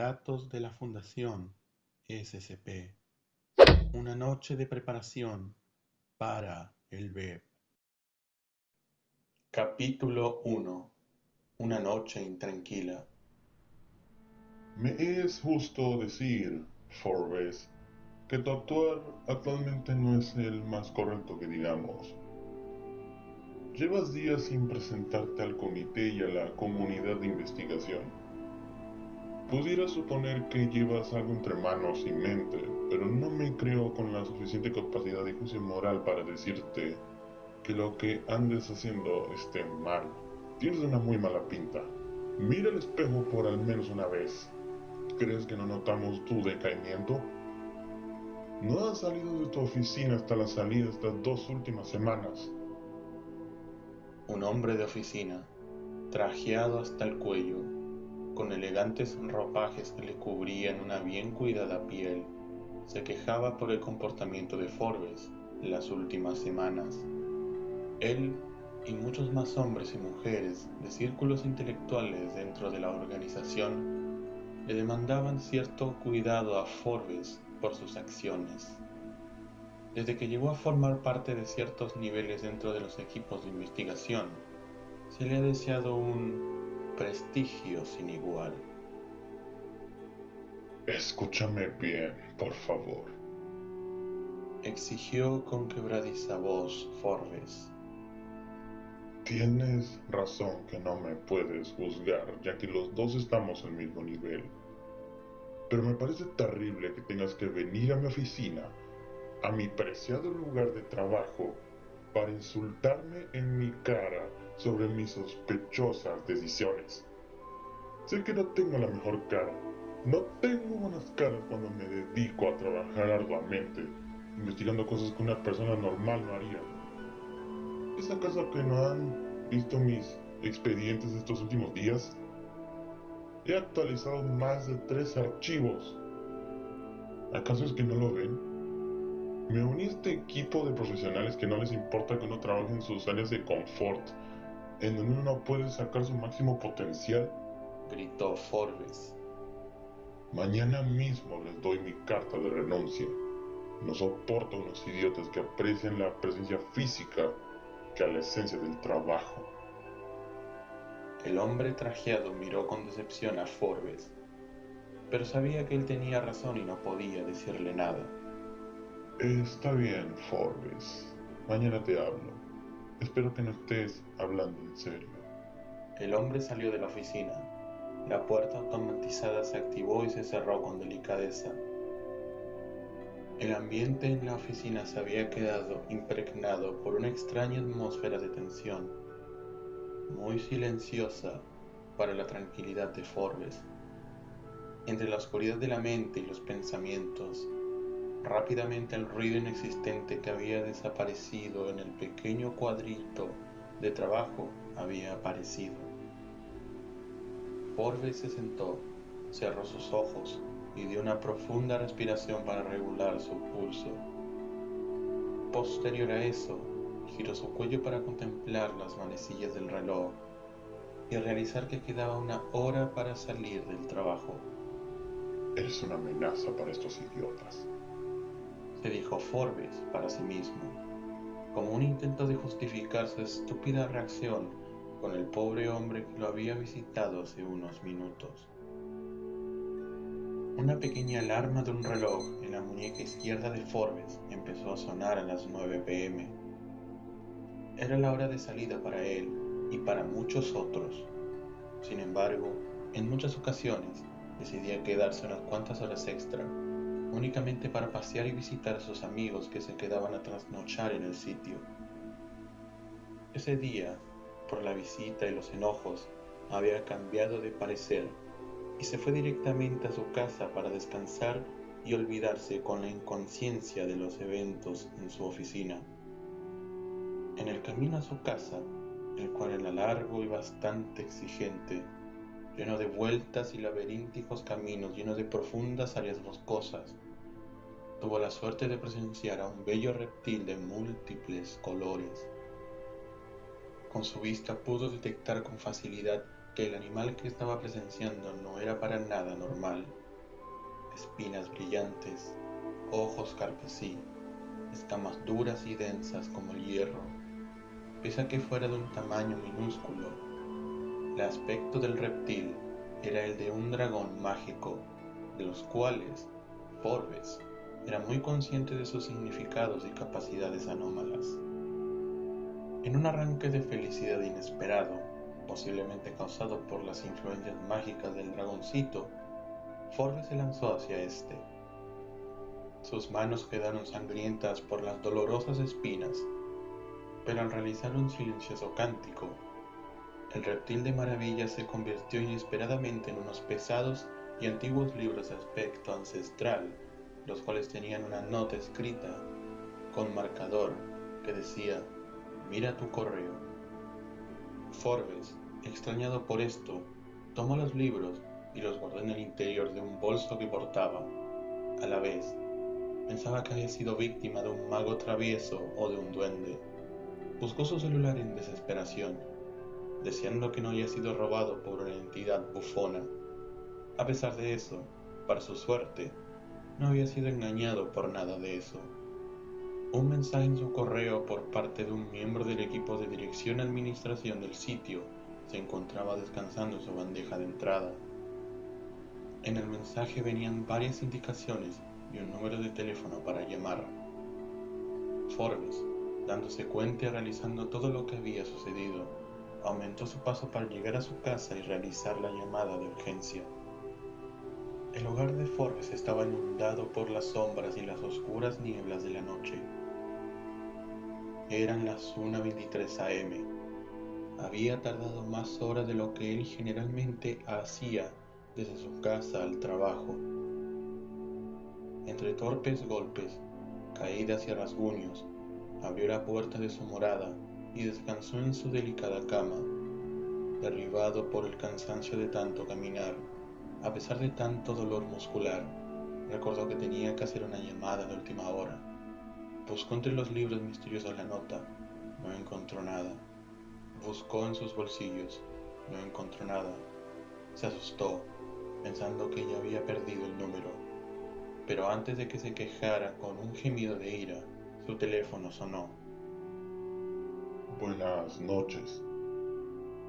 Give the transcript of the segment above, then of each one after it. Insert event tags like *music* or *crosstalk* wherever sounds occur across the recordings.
Relatos de la Fundación SCP. Una noche de preparación para el BEP. Capítulo 1. Una noche intranquila. Me es justo decir, Forbes, que tu actuar actualmente no es el más correcto que digamos. Llevas días sin presentarte al comité y a la comunidad de investigación. Pudiera suponer que llevas algo entre manos y mente, pero no me creo con la suficiente capacidad de juicio moral para decirte que lo que andes haciendo esté mal. Tienes una muy mala pinta. Mira el espejo por al menos una vez. ¿Crees que no notamos tu decaimiento? No has salido de tu oficina hasta la salida estas dos últimas semanas. Un hombre de oficina, trajeado hasta el cuello, con elegantes ropajes que le cubrían una bien cuidada piel, se quejaba por el comportamiento de Forbes las últimas semanas. Él y muchos más hombres y mujeres de círculos intelectuales dentro de la organización le demandaban cierto cuidado a Forbes por sus acciones. Desde que llegó a formar parte de ciertos niveles dentro de los equipos de investigación, se le ha deseado un prestigio sin igual. Escúchame bien, por favor. Exigió con quebradiza voz Forbes. Tienes razón que no me puedes juzgar, ya que los dos estamos al mismo nivel. Pero me parece terrible que tengas que venir a mi oficina, a mi preciado lugar de trabajo, para insultarme en mi cara sobre mis sospechosas decisiones. Sé que no tengo la mejor cara. No tengo buenas caras cuando me dedico a trabajar arduamente, investigando cosas que una persona normal no haría. ¿Es acaso que no han visto mis expedientes estos últimos días? He actualizado más de tres archivos. ¿Acaso es que no lo ven? Me uní a este equipo de profesionales que no les importa que uno trabaje en sus áreas de confort, en donde uno puede sacar su máximo potencial. Gritó Forbes. Mañana mismo les doy mi carta de renuncia. No soporto a unos idiotas que aprecian la presencia física que a la esencia del trabajo. El hombre trajeado miró con decepción a Forbes, pero sabía que él tenía razón y no podía decirle nada. Está bien, Forbes. Mañana te hablo. Espero que no estés hablando en serio. El hombre salió de la oficina. La puerta automatizada se activó y se cerró con delicadeza. El ambiente en la oficina se había quedado impregnado por una extraña atmósfera de tensión, muy silenciosa para la tranquilidad de Forbes. Entre la oscuridad de la mente y los pensamientos, rápidamente el ruido inexistente que había desaparecido en el pequeño cuadrito de trabajo había aparecido. Forbes se sentó, cerró sus ojos y dio una profunda respiración para regular su pulso. Posterior a eso, giró su cuello para contemplar las manecillas del reloj y realizar que quedaba una hora para salir del trabajo. Eres una amenaza para estos idiotas, se dijo Forbes para sí mismo, como un intento de justificar su estúpida reacción con el pobre hombre que lo había visitado hace unos minutos. Una pequeña alarma de un reloj en la muñeca izquierda de Forbes empezó a sonar a las 9 pm. Era la hora de salida para él y para muchos otros. Sin embargo, en muchas ocasiones decidía quedarse unas cuantas horas extra, únicamente para pasear y visitar a sus amigos que se quedaban a trasnochar en el sitio. Ese día, por la visita y los enojos, había cambiado de parecer y se fue directamente a su casa para descansar y olvidarse con la inconsciencia de los eventos en su oficina. En el camino a su casa, el cual era largo y bastante exigente, lleno de vueltas y laberínticos caminos llenos de profundas áreas boscosas, tuvo la suerte de presenciar a un bello reptil de múltiples colores. Con su vista pudo detectar con facilidad que el animal que estaba presenciando no era para nada normal. Espinas brillantes, ojos carpesí, escamas duras y densas como el hierro. Pese a que fuera de un tamaño minúsculo, el aspecto del reptil era el de un dragón mágico, de los cuales Forbes era muy consciente de sus significados y capacidades anómalas. En un arranque de felicidad inesperado, posiblemente causado por las influencias mágicas del dragoncito, Forbes se lanzó hacia este. Sus manos quedaron sangrientas por las dolorosas espinas, pero al realizar un silencioso cántico, el reptil de maravilla se convirtió inesperadamente en unos pesados y antiguos libros de aspecto ancestral, los cuales tenían una nota escrita con marcador que decía Mira tu correo. Forbes, extrañado por esto, tomó los libros y los guardó en el interior de un bolso que portaba. A la vez, pensaba que había sido víctima de un mago travieso o de un duende. Buscó su celular en desesperación, deseando que no haya sido robado por una entidad bufona. A pesar de eso, para su suerte, no había sido engañado por nada de eso un mensaje en su correo por parte de un miembro del equipo de dirección y administración del sitio se encontraba descansando en su bandeja de entrada. En el mensaje venían varias indicaciones y un número de teléfono para llamar. Forbes, dándose cuenta y realizando todo lo que había sucedido, aumentó su paso para llegar a su casa y realizar la llamada de urgencia. El hogar de Forbes estaba inundado por las sombras y las oscuras nieblas de la noche. Eran las 1.23 am. Había tardado más horas de lo que él generalmente hacía desde su casa al trabajo. Entre torpes golpes, caídas y rasguños, abrió la puerta de su morada y descansó en su delicada cama, derribado por el cansancio de tanto caminar. A pesar de tanto dolor muscular, recordó que tenía que hacer una llamada de última hora Buscó entre los libros misteriosos la nota, no encontró nada. Buscó en sus bolsillos, no encontró nada. Se asustó, pensando que ya había perdido el número. Pero antes de que se quejara con un gemido de ira, su teléfono sonó. Buenas noches,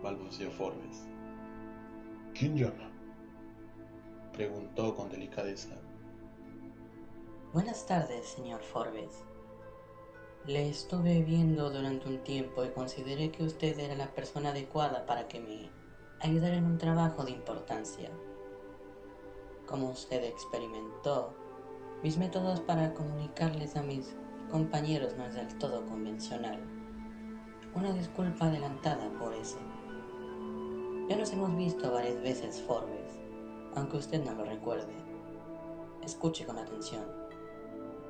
balbuceó Forbes. ¿Quién llama? Preguntó con delicadeza. Buenas tardes, señor Forbes. Le estuve viendo durante un tiempo y consideré que usted era la persona adecuada para que me ayudara en un trabajo de importancia. Como usted experimentó, mis métodos para comunicarles a mis compañeros no es del todo convencional. Una disculpa adelantada por eso. Ya nos hemos visto varias veces, Forbes, aunque usted no lo recuerde. Escuche con atención.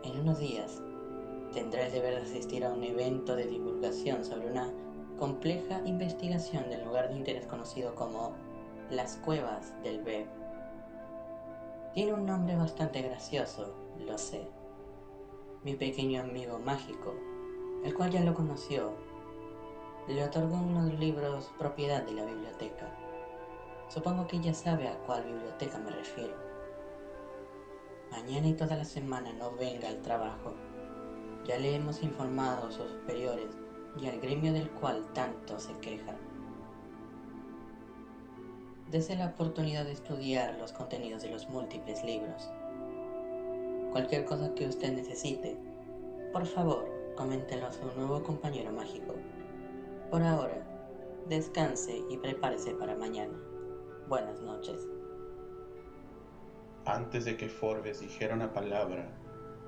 En unos días tendrá el deber de asistir a un evento de divulgación sobre una compleja investigación del lugar de interés conocido como las cuevas del Beb. Tiene un nombre bastante gracioso, lo sé. Mi pequeño amigo mágico, el cual ya lo conoció, le otorgó unos libros propiedad de la biblioteca. Supongo que ya sabe a cuál biblioteca me refiero. Mañana y toda la semana no venga al trabajo ya le hemos informado a sus superiores y al gremio del cual tanto se queja. Dese la oportunidad de estudiar los contenidos de los múltiples libros. Cualquier cosa que usted necesite, por favor, coméntelo a su nuevo compañero mágico. Por ahora, descanse y prepárese para mañana. Buenas noches. Antes de que Forbes dijera una palabra,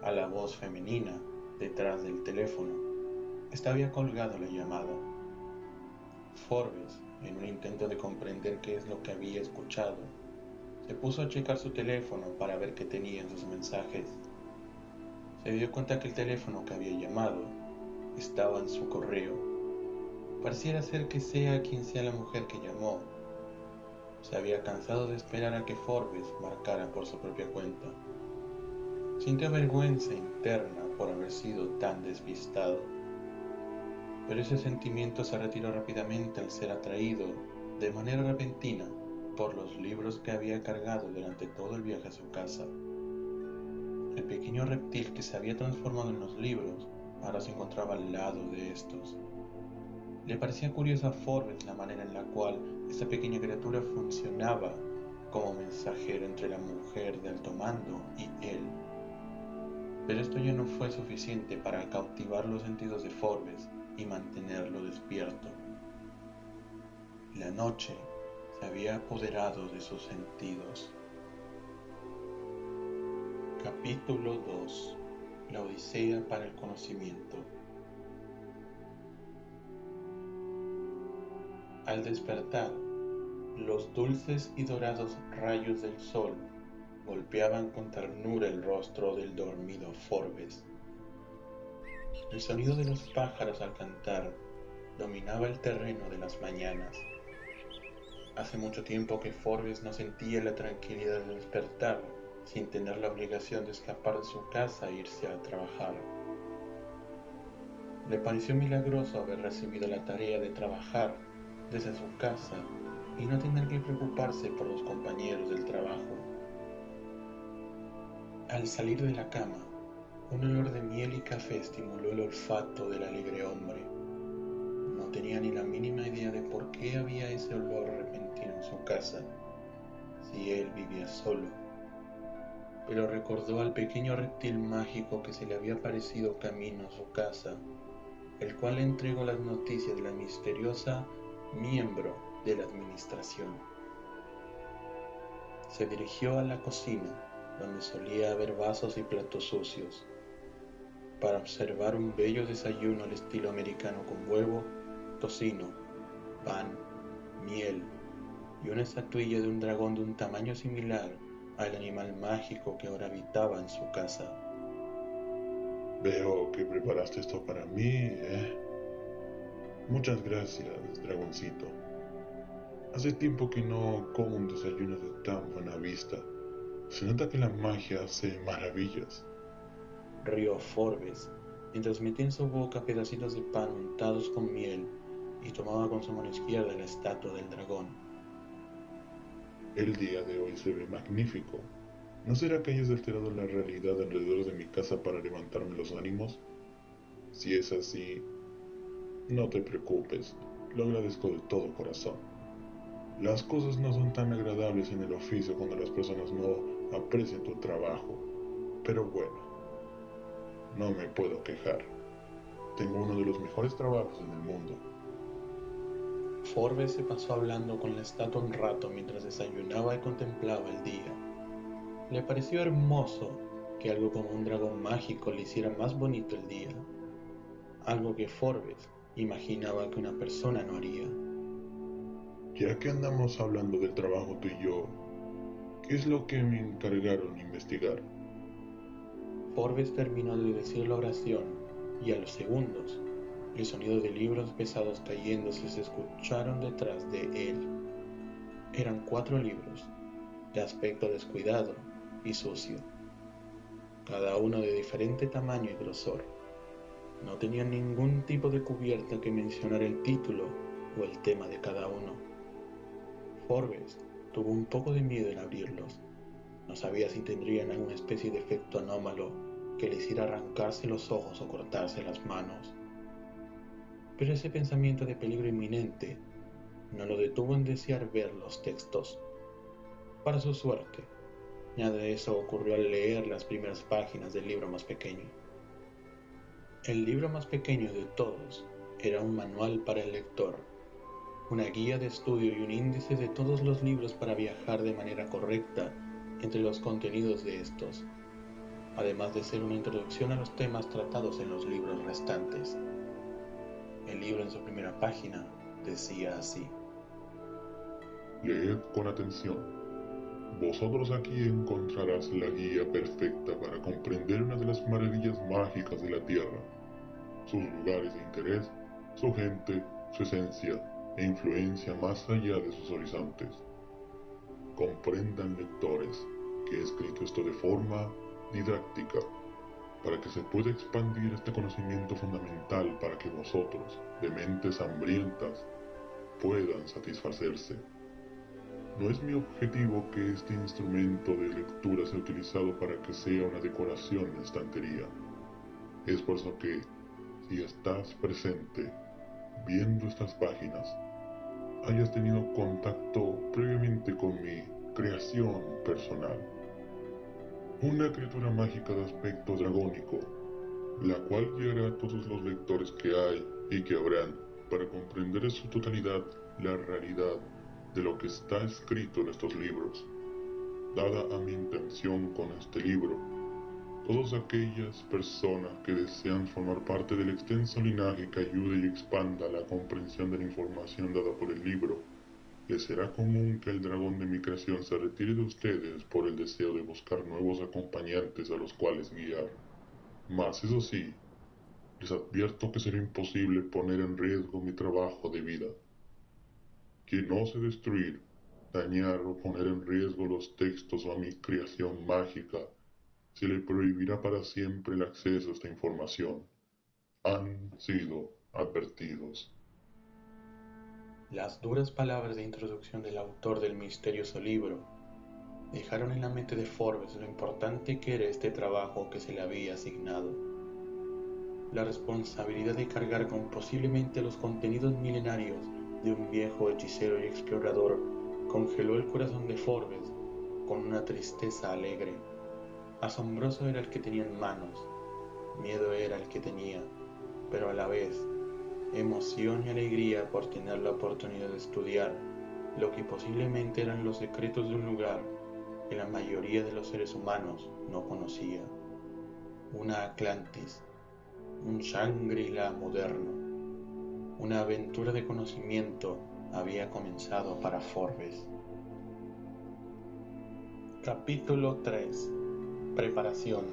a la voz femenina detrás del teléfono. Estaba colgado la llamada. Forbes, en un intento de comprender qué es lo que había escuchado, se puso a checar su teléfono para ver qué tenía en sus mensajes. Se dio cuenta que el teléfono que había llamado estaba en su correo. Pareciera ser que sea quien sea la mujer que llamó. Se había cansado de esperar a que Forbes marcara por su propia cuenta. Sintió vergüenza interna por haber sido tan despistado. Pero ese sentimiento se retiró rápidamente al ser atraído de manera repentina por los libros que había cargado durante todo el viaje a su casa. El pequeño reptil que se había transformado en los libros ahora se encontraba al lado de estos. Le parecía curiosa a Forbes la manera en la cual esta pequeña criatura funcionaba como mensajero entre la mujer de alto mando y él. Pero esto ya no fue suficiente para cautivar los sentidos de Forbes y mantenerlo despierto. La noche se había apoderado de sus sentidos. Capítulo 2 La Odisea para el Conocimiento Al despertar, los dulces y dorados rayos del sol golpeaban con ternura el rostro del dormido Forbes. El sonido de los pájaros al cantar dominaba el terreno de las mañanas. Hace mucho tiempo que Forbes no sentía la tranquilidad de despertar sin tener la obligación de escapar de su casa e irse a trabajar. Le pareció milagroso haber recibido la tarea de trabajar desde su casa y no tener que preocuparse por los compañeros del trabajo. Al salir de la cama, un olor de miel y café estimuló el olfato del alegre hombre. No tenía ni la mínima idea de por qué había ese olor repentino en su casa, si él vivía solo. Pero recordó al pequeño reptil mágico que se le había aparecido camino a su casa, el cual le entregó las noticias de la misteriosa miembro de la administración. Se dirigió a la cocina donde solía haber vasos y platos sucios, para observar un bello desayuno al estilo americano con huevo, tocino, pan, miel y una estatuilla de un dragón de un tamaño similar al animal mágico que ahora habitaba en su casa. Veo que preparaste esto para mí, ¿eh? Muchas gracias, dragoncito. Hace tiempo que no como un desayuno de tan buena vista. Se nota que la magia hace maravillas. Rió Forbes, mientras metía en su boca pedacitos de pan untados con miel y tomaba con su mano izquierda la estatua del dragón. El día de hoy se ve magnífico. ¿No será que hayas alterado la realidad alrededor de mi casa para levantarme los ánimos? Si es así, no te preocupes, lo agradezco de todo corazón. Las cosas no son tan agradables en el oficio cuando las personas no aprecio tu trabajo, pero bueno, no me puedo quejar. Tengo uno de los mejores trabajos en el mundo. Forbes se pasó hablando con la estatua un rato mientras desayunaba y contemplaba el día. Le pareció hermoso que algo como un dragón mágico le hiciera más bonito el día, algo que Forbes imaginaba que una persona no haría. Ya que andamos hablando del trabajo tú y yo, ¿Qué es lo que me encargaron investigar? Forbes terminó de decir la oración y a los segundos el sonido de libros pesados cayéndose se escucharon detrás de él. Eran cuatro libros, de aspecto descuidado y sucio, cada uno de diferente tamaño y grosor. No tenían ningún tipo de cubierta que mencionara el título o el tema de cada uno. Forbes Tuvo un poco de miedo en abrirlos. No sabía si tendrían alguna especie de efecto anómalo que le hiciera arrancarse los ojos o cortarse las manos. Pero ese pensamiento de peligro inminente no lo detuvo en desear ver los textos. Para su suerte, nada de eso ocurrió al leer las primeras páginas del libro más pequeño. El libro más pequeño de todos era un manual para el lector una guía de estudio y un índice de todos los libros para viajar de manera correcta entre los contenidos de estos, además de ser una introducción a los temas tratados en los libros restantes. El libro en su primera página decía así. Leed con atención. Vosotros aquí encontrarás la guía perfecta para comprender una de las maravillas mágicas de la Tierra, sus lugares de interés, su gente, su esencia, e influencia más allá de sus horizontes. Comprendan lectores que he escrito esto de forma didáctica para que se pueda expandir este conocimiento fundamental para que vosotros, de mentes hambrientas, puedan satisfacerse. No es mi objetivo que este instrumento de lectura sea utilizado para que sea una decoración la estantería. Es por eso que, si estás presente viendo estas páginas, hayas tenido contacto previamente con mi creación personal. Una criatura mágica de aspecto dragónico, la cual llegará a todos los lectores que hay y que habrán para comprender en su totalidad la realidad de lo que está escrito en estos libros. Dada a mi intención con este libro, todas aquellas personas que desean formar parte del extenso linaje que ayude y expanda la comprensión de la información dada por el libro, les será común que el dragón de mi creación se retire de ustedes por el deseo de buscar nuevos acompañantes a los cuales guiar. Mas eso sí, les advierto que será imposible poner en riesgo mi trabajo de vida. Quien ose destruir, dañar o poner en riesgo los textos o a mi creación mágica, se le prohibirá para siempre el acceso a esta información. Han sido advertidos. Las duras palabras de introducción del autor del misterioso libro dejaron en la mente de Forbes lo importante que era este trabajo que se le había asignado. La responsabilidad de cargar con posiblemente los contenidos milenarios de un viejo hechicero y explorador congeló el corazón de Forbes con una tristeza alegre. Asombroso era el que tenía en manos, miedo era el que tenía, pero a la vez emoción y alegría por tener la oportunidad de estudiar lo que posiblemente eran los secretos de un lugar que la mayoría de los seres humanos no conocía. Una Atlantis, un Shangri-La moderno, una aventura de conocimiento había comenzado para Forbes. Capítulo 3 Preparación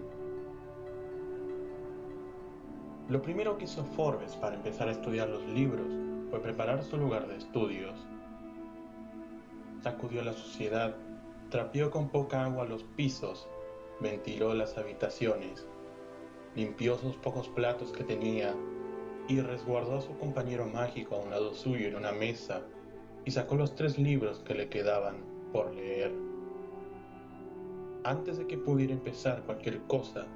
Lo primero que hizo Forbes para empezar a estudiar los libros fue preparar su lugar de estudios. Sacudió la suciedad, trapeó con poca agua los pisos, ventiló las habitaciones, limpió sus pocos platos que tenía y resguardó a su compañero mágico a un lado suyo en una mesa y sacó los tres libros que le quedaban por leer. Antes de que pudiera empezar cualquier cosa,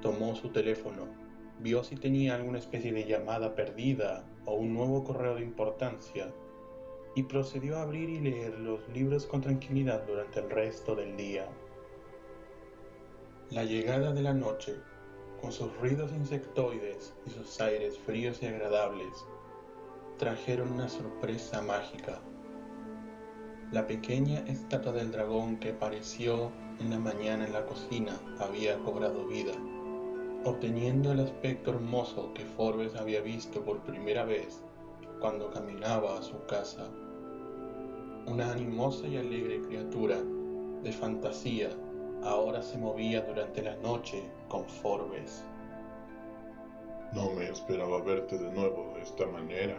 tomó su teléfono vio si tenía alguna especie de llamada perdida o un nuevo correo de importancia y procedió a abrir y leer los libros con tranquilidad durante el resto del día. La llegada de la noche, con sus ruidos insectoides y sus aires fríos y agradables, trajeron una sorpresa mágica. La pequeña estatua del dragón que apareció en la mañana en la cocina había cobrado vida obteniendo el aspecto hermoso que Forbes había visto por primera vez cuando caminaba a su casa. Una animosa y alegre criatura de fantasía ahora se movía durante la noche con Forbes. No me esperaba verte de nuevo de esta manera,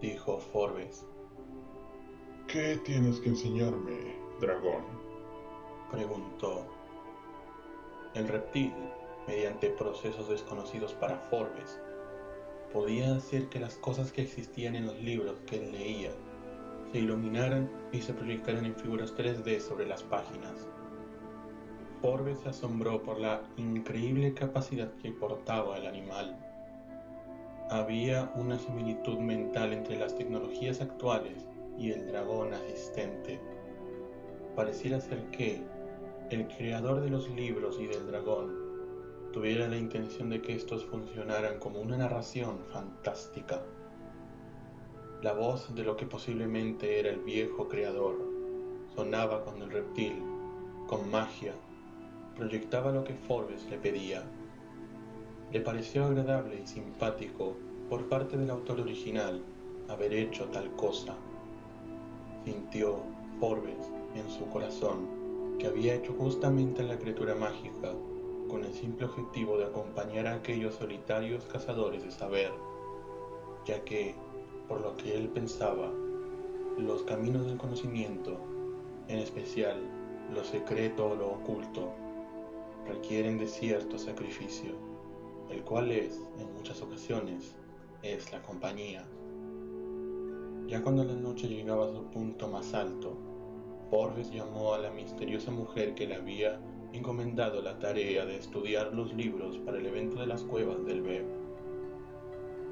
dijo Forbes. ¿Qué tienes que enseñarme, dragón? preguntó. El reptil mediante procesos desconocidos para Forbes, podía hacer que las cosas que existían en los libros que él leía se iluminaran y se proyectaran en figuras 3D sobre las páginas. Forbes se asombró por la increíble capacidad que portaba el animal. Había una similitud mental entre las tecnologías actuales y el dragón asistente. Pareciera ser que el creador de los libros y del dragón tuviera la intención de que estos funcionaran como una narración fantástica. La voz de lo que posiblemente era el viejo creador sonaba cuando el reptil, con magia, proyectaba lo que Forbes le pedía. Le pareció agradable y simpático por parte del autor original haber hecho tal cosa. Sintió Forbes en su corazón que había hecho justamente la criatura mágica con el simple objetivo de acompañar a aquellos solitarios cazadores de saber, ya que, por lo que él pensaba, los caminos del conocimiento, en especial lo secreto o lo oculto, requieren de cierto sacrificio, el cual es, en muchas ocasiones, es la compañía. Ya cuando la noche llegaba a su punto más alto, Forbes llamó a la misteriosa mujer que le había encomendado la tarea de estudiar los libros para el evento de las cuevas del Beb.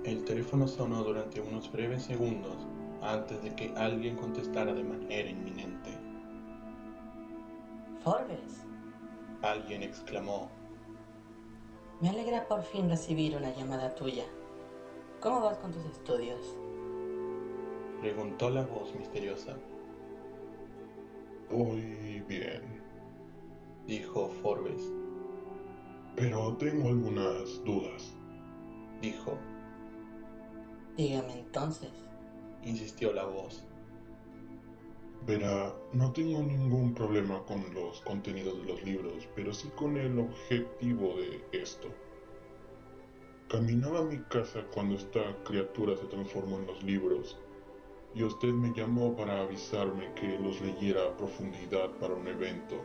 El teléfono sonó durante unos breves segundos antes de que alguien contestara de manera inminente. Forbes, Alguien exclamó. me alegra por fin recibir una llamada tuya. ¿Cómo vas con tus estudios? Preguntó la voz misteriosa. Voy bien, Dijo Forbes. pero tengo algunas dudas. Dijo. Dígame entonces. Insistió la voz. Verá, no tengo ningún problema con los contenidos de los libros, pero sí con el objetivo de esto. Caminaba a mi casa cuando esta criatura se transformó en los libros, y usted me llamó para avisarme que los leyera a profundidad para un evento,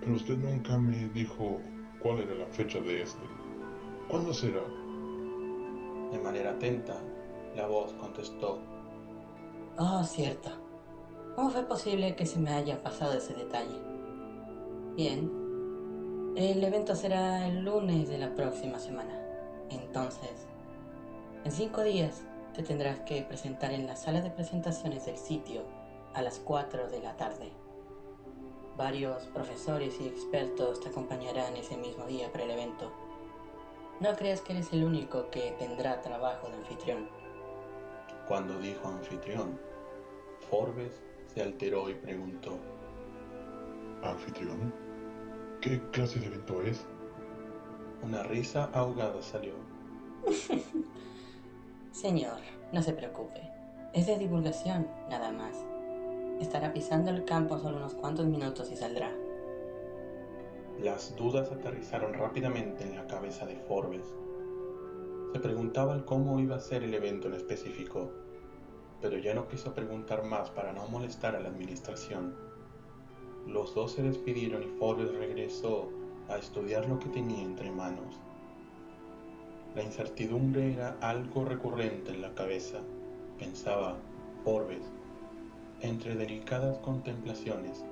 pero usted nunca me dijo cuál era la fecha de este. ¿Cuándo será? De manera atenta, la voz contestó. Oh, cierto. ¿Cómo fue posible que se me haya pasado ese detalle? Bien. El evento será el lunes de la próxima semana. Entonces, en cinco días te tendrás que presentar en la sala de presentaciones del sitio a las 4 de la tarde. Varios profesores y expertos te acompañarán ese mismo día para el evento. No creas que eres el único que tendrá trabajo de anfitrión. Cuando dijo anfitrión, Forbes se alteró y preguntó. ¿Anfitrión? ¿Qué clase de evento es? Una risa ahogada salió. *laughs* Señor, no se preocupe. Es de divulgación, nada más. Estará pisando el campo solo unos cuantos minutos y saldrá. Las dudas aterrizaron rápidamente en la cabeza de Forbes. Se preguntaba el cómo iba a ser el evento en específico, pero ya no quiso preguntar más para no molestar a la administración. Los dos se despidieron y Forbes regresó a estudiar lo que tenía entre manos. La incertidumbre era algo recurrente en la cabeza, pensaba Forbes, entre delicadas contemplaciones,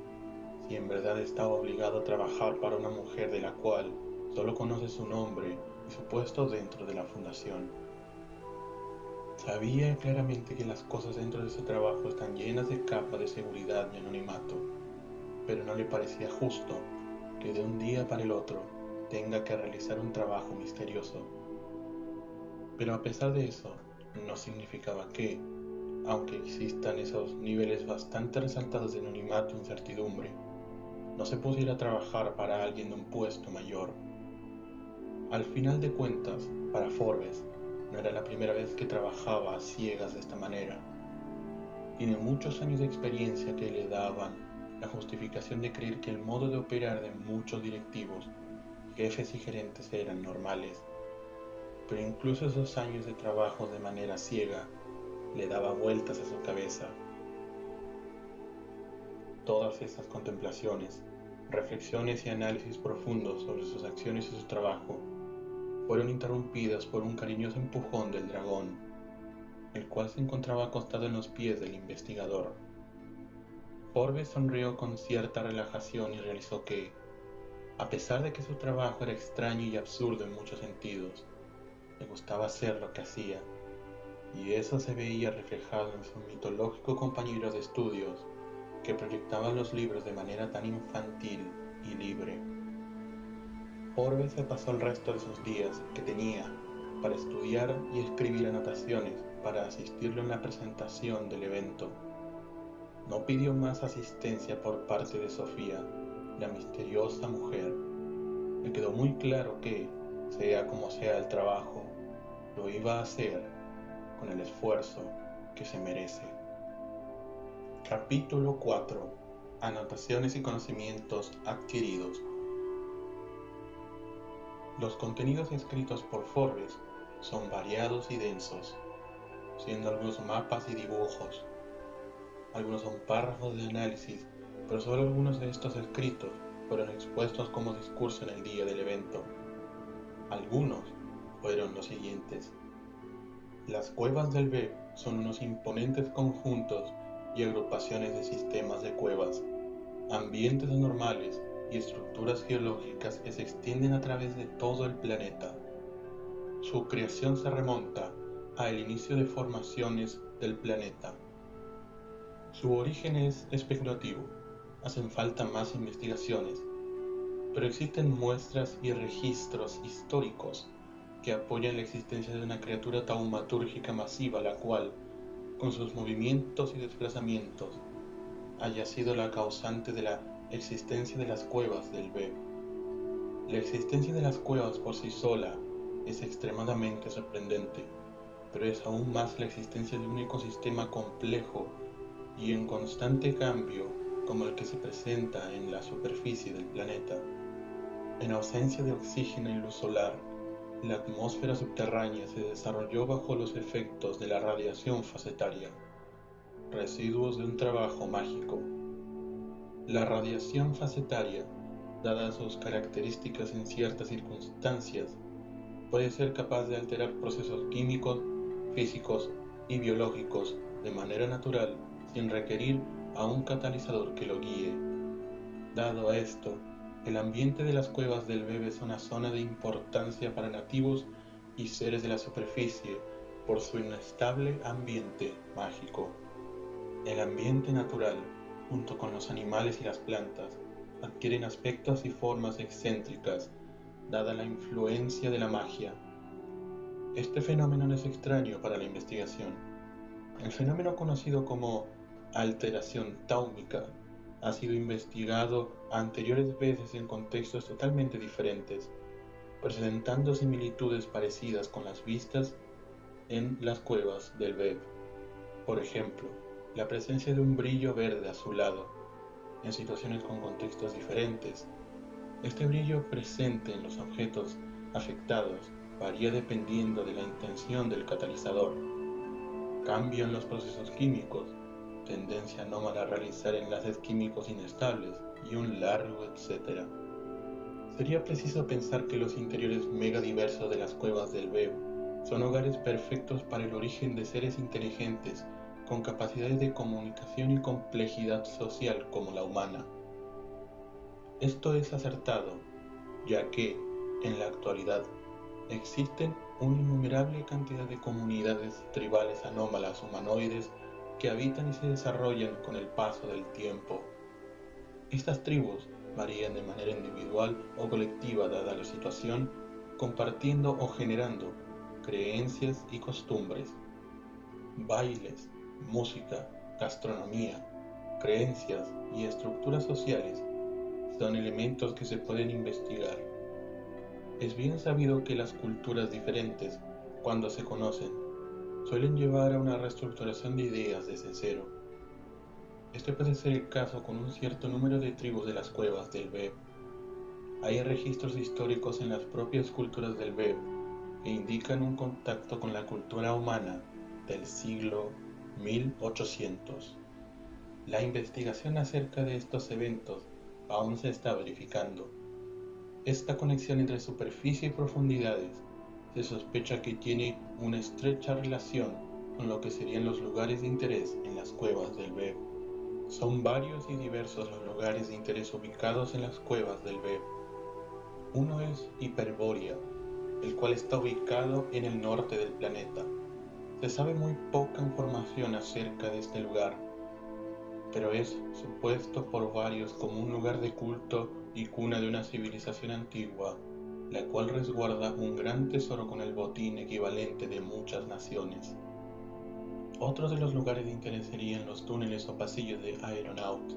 si en verdad estaba obligado a trabajar para una mujer de la cual solo conoce su nombre y su puesto dentro de la fundación. Sabía claramente que las cosas dentro de ese trabajo están llenas de capas de seguridad y anonimato, pero no le parecía justo que de un día para el otro tenga que realizar un trabajo misterioso. Pero a pesar de eso, no significaba que, aunque existan esos niveles bastante resaltados de anonimato e incertidumbre, no se pudiera trabajar para alguien de un puesto mayor. Al final de cuentas, para Forbes, no era la primera vez que trabajaba a ciegas de esta manera. Tiene muchos años de experiencia que le daban la justificación de creer que el modo de operar de muchos directivos, jefes y gerentes eran normales. Pero incluso esos años de trabajo de manera ciega le daba vueltas a su cabeza. Todas estas contemplaciones, reflexiones y análisis profundos sobre sus acciones y su trabajo fueron interrumpidas por un cariñoso empujón del dragón, el cual se encontraba acostado en los pies del investigador. Forbes sonrió con cierta relajación y realizó que, a pesar de que su trabajo era extraño y absurdo en muchos sentidos, le gustaba hacer lo que hacía, y eso se veía reflejado en su mitológico compañero de estudios, que proyectaba los libros de manera tan infantil y libre. Forbes se pasó el resto de sus días que tenía para estudiar y escribir anotaciones para asistirlo en la presentación del evento. No pidió más asistencia por parte de Sofía, la misteriosa mujer. Le quedó muy claro que, sea como sea el trabajo, lo iba a hacer con el esfuerzo que se merece. Capítulo 4. Anotaciones y conocimientos adquiridos. Los contenidos escritos por Forbes son variados y densos, siendo algunos mapas y dibujos. Algunos son párrafos de análisis, pero solo algunos de estos escritos fueron expuestos como discurso en el día del evento. Algunos fueron los siguientes. Las cuevas del BEP son unos imponentes conjuntos y agrupaciones de sistemas de cuevas, ambientes anormales y estructuras geológicas que se extienden a través de todo el planeta. Su creación se remonta al inicio de formaciones del planeta. Su origen es especulativo, hacen falta más investigaciones, pero existen muestras y registros históricos que apoyan la existencia de una criatura taumatúrgica masiva la cual, con sus movimientos y desplazamientos, haya sido la causante de la existencia de las cuevas del Beb. La existencia de las cuevas por sí sola es extremadamente sorprendente, pero es aún más la existencia de un ecosistema complejo y en constante cambio como el que se presenta en la superficie del planeta. En ausencia de oxígeno y luz solar, la atmósfera subterránea se desarrolló bajo los efectos de la radiación facetaria, residuos de un trabajo mágico. La radiación facetaria, dadas sus características en ciertas circunstancias, puede ser capaz de alterar procesos químicos, físicos y biológicos de manera natural sin requerir a un catalizador que lo guíe. Dado esto, el ambiente de las cuevas del Bebe es una zona de importancia para nativos y seres de la superficie por su inestable ambiente mágico. El ambiente natural, junto con los animales y las plantas, adquieren aspectos y formas excéntricas, dada la influencia de la magia. Este fenómeno no es extraño para la investigación. El fenómeno conocido como alteración táumica ha sido investigado anteriores veces en contextos totalmente diferentes, presentando similitudes parecidas con las vistas en las cuevas del Beb. Por ejemplo, la presencia de un brillo verde azulado en situaciones con contextos diferentes. Este brillo presente en los objetos afectados varía dependiendo de la intención del catalizador. Cambio en los procesos químicos tendencia anómala a realizar enlaces químicos inestables y un largo etcétera. Sería preciso pensar que los interiores megadiversos de las cuevas del Beb son hogares perfectos para el origen de seres inteligentes con capacidades de comunicación y complejidad social como la humana. Esto es acertado, ya que, en la actualidad, existen una innumerable cantidad de comunidades tribales anómalas humanoides que habitan y se desarrollan con el paso del tiempo. Estas tribus varían de manera individual o colectiva dada la situación, compartiendo o generando creencias y costumbres, bailes, música, gastronomía, creencias y estructuras sociales son elementos que se pueden investigar. Es bien sabido que las culturas diferentes, cuando se conocen, suelen llevar a una reestructuración de ideas desde cero. Este puede ser el caso con un cierto número de tribus de las cuevas del Beb. Hay registros históricos en las propias culturas del Beb que indican un contacto con la cultura humana del siglo 1800. La investigación acerca de estos eventos aún se está verificando. Esta conexión entre superficie y profundidades se sospecha que tiene una estrecha relación con lo que serían los lugares de interés en las cuevas del Beb. Son varios y diversos los lugares de interés ubicados en las cuevas del Beb. Uno es Hiperbórea, el cual está ubicado en el norte del planeta. Se sabe muy poca información acerca de este lugar, pero es supuesto por varios como un lugar de culto y cuna de una civilización antigua la cual resguarda un gran tesoro con el botín equivalente de muchas naciones. Otros de los lugares de interés serían los túneles o pasillos de Aeronaut.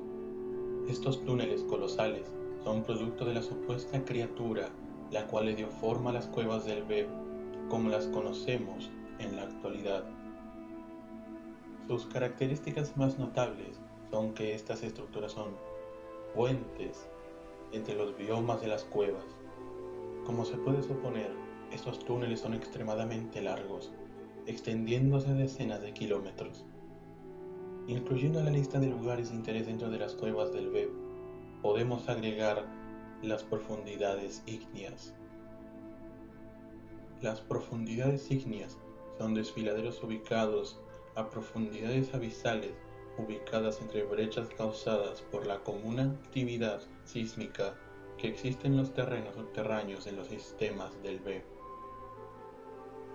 Estos túneles colosales son producto de la supuesta criatura la cual le dio forma a las cuevas del Beb como las conocemos en la actualidad. Sus características más notables son que estas estructuras son puentes entre los biomas de las cuevas como se puede suponer, estos túneles son extremadamente largos, extendiéndose decenas de kilómetros. Incluyendo la lista de lugares de interés dentro de las cuevas del Beb, podemos agregar las profundidades ígneas. Las profundidades ígneas son desfiladeros ubicados a profundidades abisales ubicadas entre brechas causadas por la común actividad sísmica que existe en los terrenos subterráneos en los sistemas del B.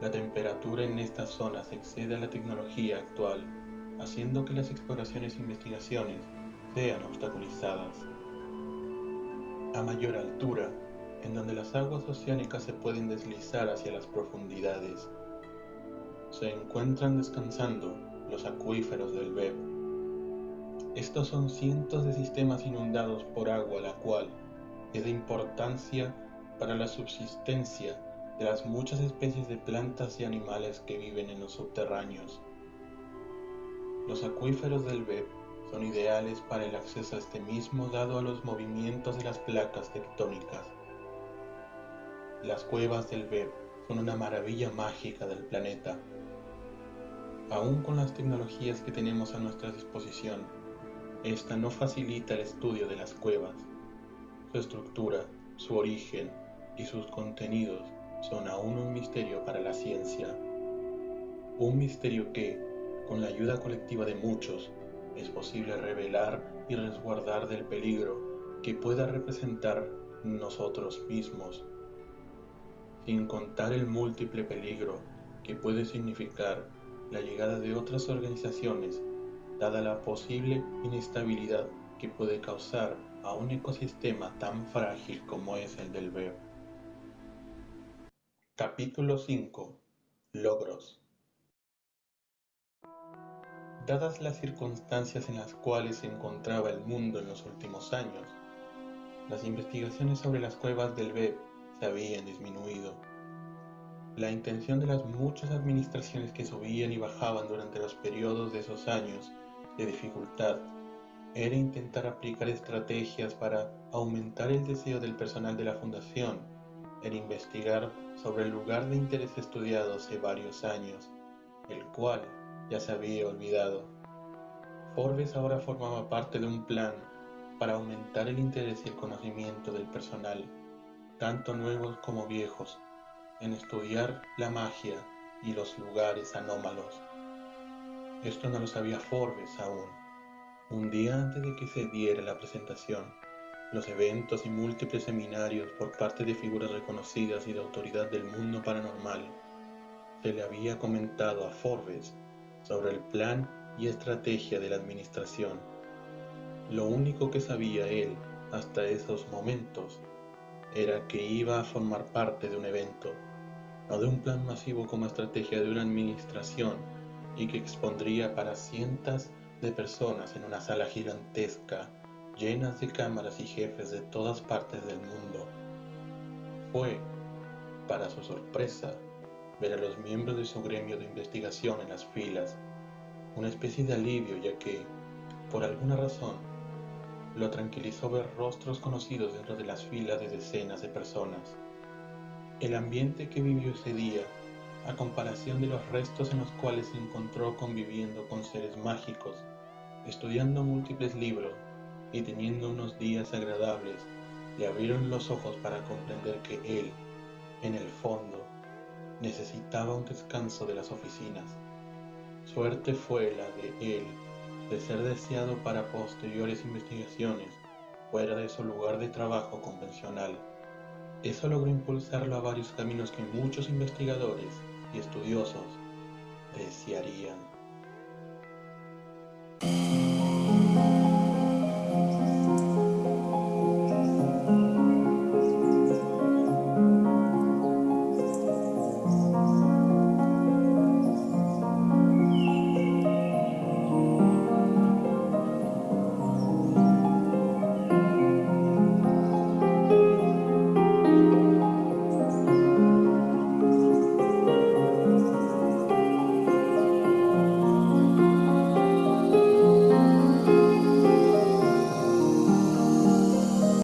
La temperatura en estas zonas excede a la tecnología actual, haciendo que las exploraciones e investigaciones sean obstaculizadas. A mayor altura, en donde las aguas oceánicas se pueden deslizar hacia las profundidades, se encuentran descansando los acuíferos del BEP. Estos son cientos de sistemas inundados por agua, la cual es de importancia para la subsistencia de las muchas especies de plantas y animales que viven en los subterráneos. Los acuíferos del BEP son ideales para el acceso a este mismo dado a los movimientos de las placas tectónicas. Las cuevas del BEP son una maravilla mágica del planeta Aún con las tecnologías que tenemos a nuestra disposición, esta no facilita el estudio de las cuevas. Su estructura, su origen y sus contenidos son aún un misterio para la ciencia. Un misterio que, con la ayuda colectiva de muchos, es posible revelar y resguardar del peligro que pueda representar nosotros mismos, sin contar el múltiple peligro que puede significar la llegada de otras organizaciones, dada la posible inestabilidad que puede causar a un ecosistema tan frágil como es el del BEP. Capítulo 5 Logros Dadas las circunstancias en las cuales se encontraba el mundo en los últimos años, las investigaciones sobre las cuevas del BEP habían disminuido la intención de las muchas administraciones que subían y bajaban durante los periodos de esos años de dificultad era intentar aplicar estrategias para aumentar el deseo del personal de la fundación en investigar sobre el lugar de interés estudiado hace varios años, el cual ya se había olvidado. Forbes ahora formaba parte de un plan para aumentar el interés y el conocimiento del personal, tanto nuevos como viejos, en estudiar la magia y los lugares anómalos. Esto no lo sabía Forbes aún. Un día antes de que se diera la presentación, los eventos y múltiples seminarios por parte de figuras reconocidas y de autoridad del mundo paranormal, se le había comentado a Forbes sobre el plan y estrategia de la administración. Lo único que sabía él hasta esos momentos era que iba a formar parte de un evento no de un plan masivo como estrategia de una administración y que expondría para cientos de personas en una sala gigantesca llenas de cámaras y jefes de todas partes del mundo. Fue, para su sorpresa, ver a los miembros de su gremio de investigación en las filas, una especie de alivio ya que, por alguna razón, lo tranquilizó ver rostros conocidos dentro de las filas de decenas de personas. El ambiente que vivió ese día, a comparación de los restos en los cuales se encontró conviviendo con seres mágicos, estudiando múltiples libros y teniendo unos días agradables, le abrieron los ojos para comprender que él, en el fondo, necesitaba un descanso de las oficinas. Suerte fue la de él de ser deseado para posteriores investigaciones fuera de su lugar de trabajo convencional. Eso logró impulsarlo a varios caminos que muchos investigadores y estudiosos desearían.